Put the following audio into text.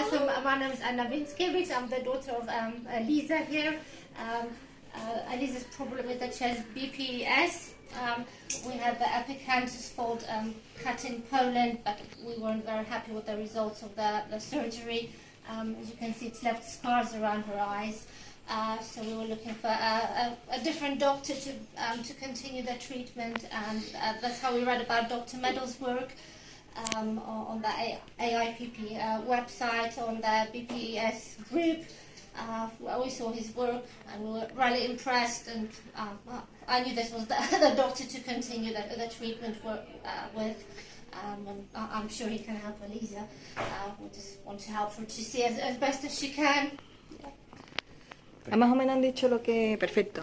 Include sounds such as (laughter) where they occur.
Uh, so my- name is Anna Winskiewicz. I'm the daughter of um, Lisa here. Um, uh, Lisa's problem is that she has BPES. Um, we had the epicanthus fold um, cut in Poland, but we weren't very happy with the results of the, the surgery. Um, as you can see, it's left scars around her eyes. Uh, so we were looking for a, a, a different doctor to um, to continue the treatment, and uh, that's how we read about Dr. Meadows' work um, on the AIPP uh, website, on the BPES group. Uh, we saw his work and we were really impressed, and um, I knew this was the, (laughs) the doctor to continue the, the treatment work, uh, with. Um, and I'm sure he can help Elisa. Uh, we just want to help her to see as, as best as she can. Más o menos han dicho lo que... Perfecto.